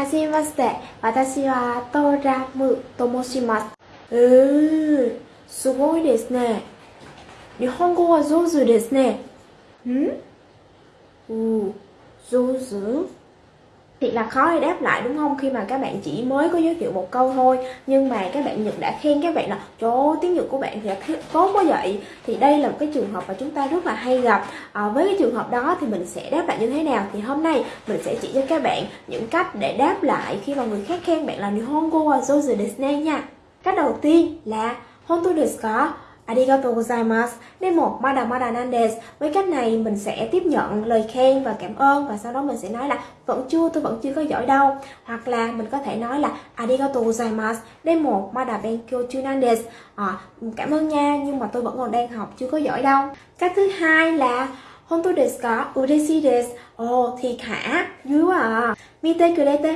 はじめまして。私はトラムと申します。えー、すごいですね。日本語は上手ですね。ん？うん、上手？Thiệt là khó để đáp lại đúng không? Khi mà các bạn chỉ mới có giới thiệu một câu thôi nhưng mà các bạn Nhật đã khen các bạn là trời ơi, tiếng Nhật của bạn thì tốt quá vậy. Thì đây là một cái trường hợp mà chúng ta rất là hay gặp. À, với cái trường hợp đó thì mình sẽ đáp lại như thế nào? Thì hôm nay mình sẽ chỉ cho các bạn những cách để đáp lại khi mà người khác khen bạn là Nihongo wa zozu desu nha. Cách đầu tiên là Hontou desu ka? Arigatou gozaimasu. Demo mada mada nan desu. Với cách này mình sẽ tiếp nhận lời khen và cảm ơn và sau đó mình sẽ nói là vẫn chưa tôi vẫn chưa có giỏi đâu. Hoặc là mình có thể nói là Arigatou gozaimasu. Demo mada benkyou chu nan desu. À, ờ, cảm ơn nha nhưng mà tôi vẫn còn đang học chưa có giỏi đâu. Cách thứ hai là Hontou desu ka? Ureshi desu. Ồ, thiệt hả? Vui quá à. Mite kurete